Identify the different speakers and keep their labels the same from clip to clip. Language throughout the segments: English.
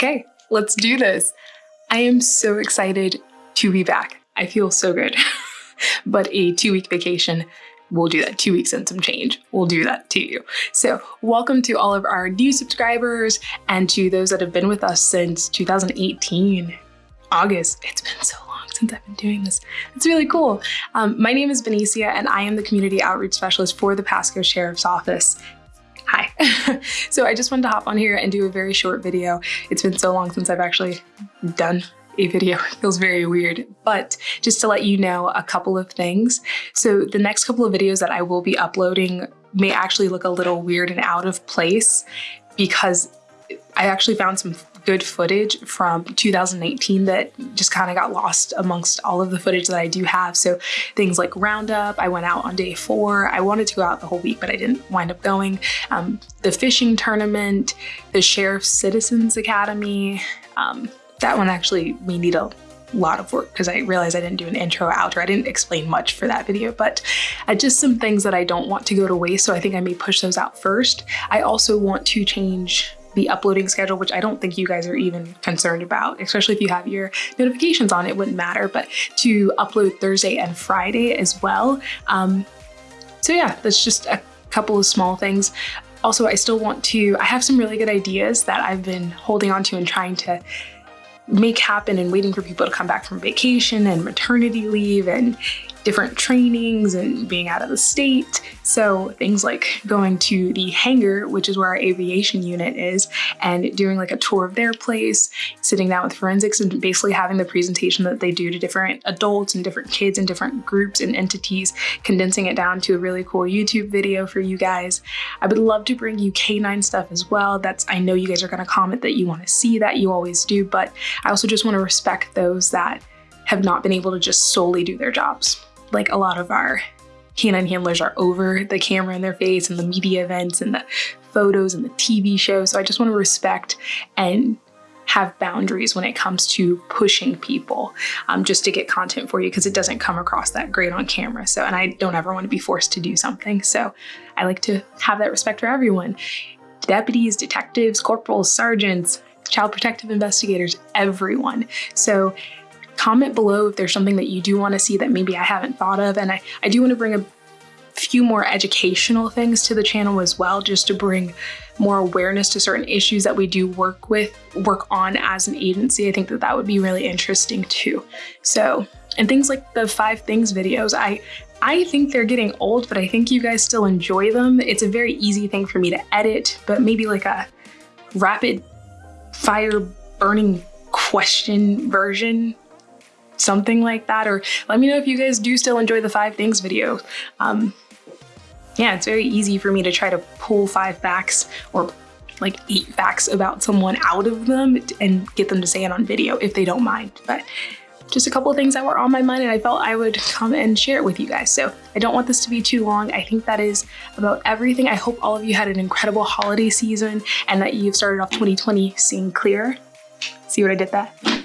Speaker 1: Okay, let's do this. I am so excited to be back. I feel so good. but a two week vacation we'll do that two weeks and some change. We'll do that to you. So welcome to all of our new subscribers and to those that have been with us since 2018, August. It's been so long since I've been doing this. It's really cool. Um, my name is Benicia and I am the Community Outreach Specialist for the Pasco Sheriff's Office. Hi. so I just wanted to hop on here and do a very short video. It's been so long since I've actually done a video. It feels very weird, but just to let you know a couple of things. So the next couple of videos that I will be uploading may actually look a little weird and out of place because I actually found some good footage from 2019 that just kind of got lost amongst all of the footage that I do have. So things like Roundup, I went out on day four. I wanted to go out the whole week, but I didn't wind up going. Um, the fishing tournament, the Sheriff's Citizens Academy. Um, that one actually, we need a lot of work because I realized I didn't do an intro outro. I didn't explain much for that video, but uh, just some things that I don't want to go to waste. So I think I may push those out first. I also want to change the uploading schedule, which I don't think you guys are even concerned about, especially if you have your notifications on, it wouldn't matter, but to upload Thursday and Friday as well. Um, so yeah, that's just a couple of small things. Also, I still want to, I have some really good ideas that I've been holding on to and trying to make happen and waiting for people to come back from vacation and maternity leave and different trainings and being out of the state. So things like going to the hangar, which is where our aviation unit is, and doing like a tour of their place, sitting down with forensics and basically having the presentation that they do to different adults and different kids and different groups and entities, condensing it down to a really cool YouTube video for you guys. I would love to bring you canine stuff as well. That's, I know you guys are gonna comment that you wanna see that, you always do, but I also just wanna respect those that have not been able to just solely do their jobs like a lot of our canine handlers are over the camera in their face and the media events and the photos and the TV shows. So I just want to respect and have boundaries when it comes to pushing people um, just to get content for you because it doesn't come across that great on camera. So, and I don't ever want to be forced to do something. So I like to have that respect for everyone. Deputies, detectives, corporals, sergeants, child protective investigators, everyone. So comment below if there's something that you do want to see that maybe I haven't thought of. And I, I do want to bring a few more educational things to the channel as well, just to bring more awareness to certain issues that we do work with, work on as an agency. I think that that would be really interesting too. So, and things like the five things videos, I, I think they're getting old, but I think you guys still enjoy them. It's a very easy thing for me to edit, but maybe like a rapid fire burning question version something like that. Or let me know if you guys do still enjoy the five things video. Um, yeah, it's very easy for me to try to pull five facts or like eight facts about someone out of them and get them to say it on video if they don't mind. But just a couple of things that were on my mind and I felt I would come and share it with you guys. So I don't want this to be too long. I think that is about everything. I hope all of you had an incredible holiday season and that you've started off 2020 seeing clear. See what I did there?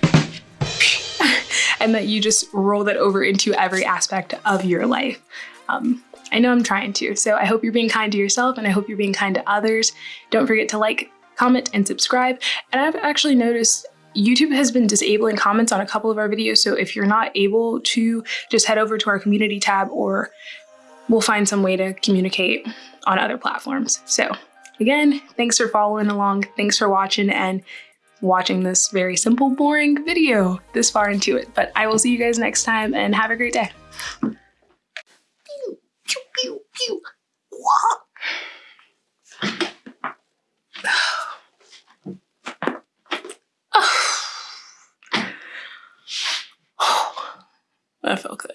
Speaker 1: And that you just roll that over into every aspect of your life. Um, I know I'm trying to, so I hope you're being kind to yourself and I hope you're being kind to others. Don't forget to like, comment, and subscribe. And I've actually noticed YouTube has been disabling comments on a couple of our videos, so if you're not able to, just head over to our community tab or we'll find some way to communicate on other platforms. So again, thanks for following along, thanks for watching, and watching this very simple, boring video this far into it. But I will see you guys next time and have a great day. That felt good.